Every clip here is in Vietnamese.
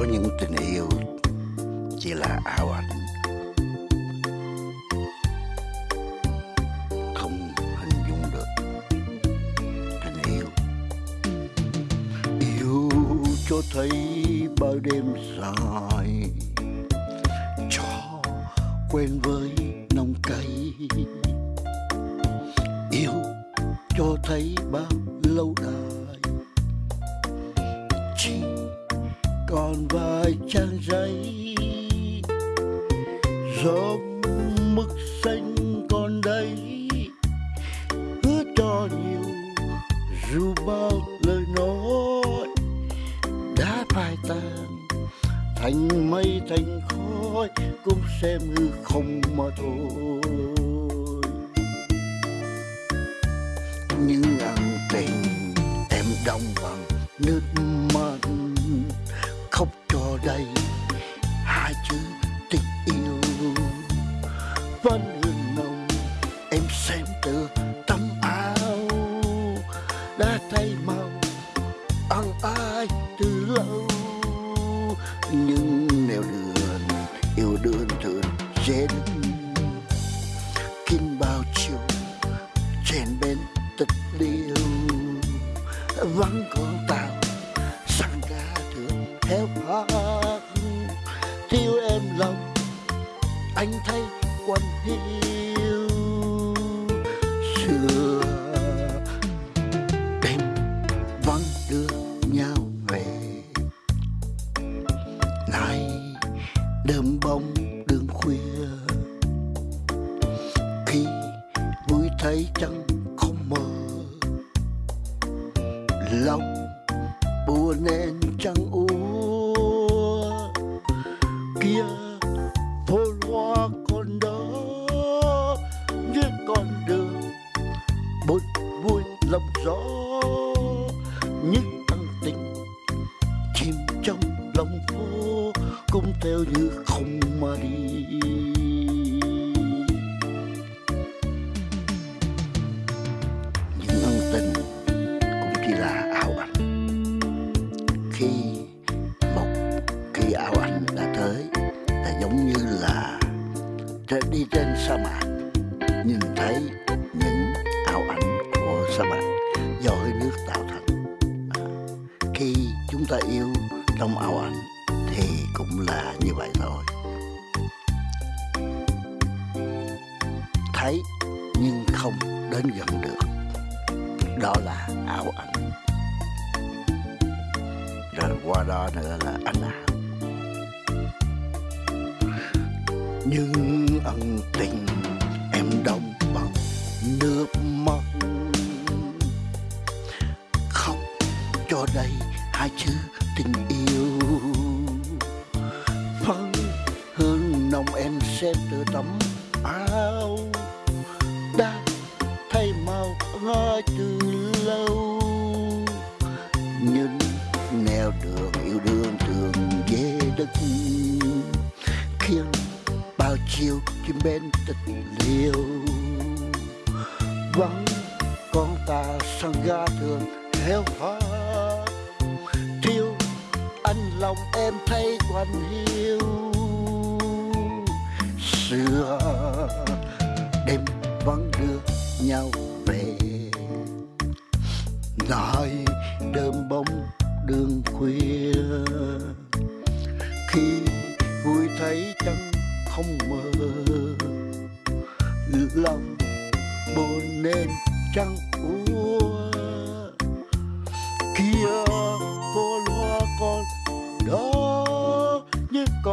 có những tình yêu chỉ là ảo ảnh. Không hình dung được tình yêu. Yêu cho thấy bao đêm dài, cho quen với nồng cay. Yêu cho thấy bao lâu đài còn vài trang giấy. Gió mực xanh còn đây hứa cho nhiều dù bao lời nói. Đã phai tàn, thành mây thành khói, cũng xem hư không mà thôi. Những ân tình, em đong bằng nước ăn ai từ lâu. Nhưng nẻo đường, yêu đương thường dễ kinh bao chiều trên bên tịch liêu vắng con tàu sang ca thường theo hát thiếu em lòng, anh thấy quan hiu đơm bông đường khuya. Khi vui thấy chẳng không mơ lòng buồn nên chẳng úa kia không theo như không mà đi. Những ân tình cũng chỉ là ảo ảnh. Khi một khi ảo ảnh đã tới là giống như là đi trên sa mạc, nhìn thấy những ảo ảnh của sa mạc do hơi nước tạo thành. À, khi chúng ta yêu trong ảo ảnh cũng là như vậy thôi. Thấy nhưng không đến gần được. Đó là ảo ảnh. Rồi qua đó nữa là anh ảo. Nhưng ân tình em đông bằng nước mắt. Khóc cho đây hai chữ tình yêu. Xem từ tấm áo đã thay màu ngói từ lâu. Nhưng nẻo đường yêu đương thường về đất khiến bao chiều chim bên tịch liêu. Vắng con ta sang ga thường theo hoa, thiếu anh lòng em thấy quanh hiu xưa đêm vẫn đưa nhau về. Lại đơm bóng đường khuya, khi vui thấy chẳng không mơ lòng buồn nên chẳng úa. Kia phố loa con đó như con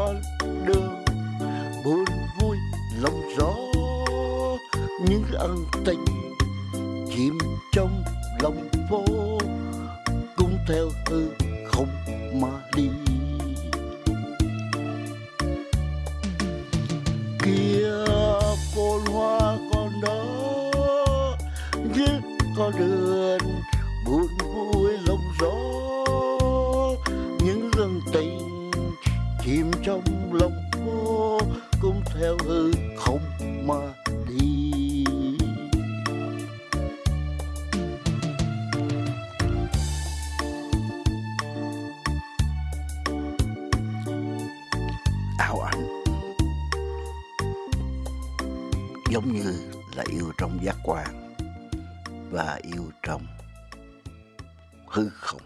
trong lòng phố, cũng theo hư không mà đi. Kia phố hoa còn đó như con đường giống như là yêu trong giác quan và yêu trong hư không.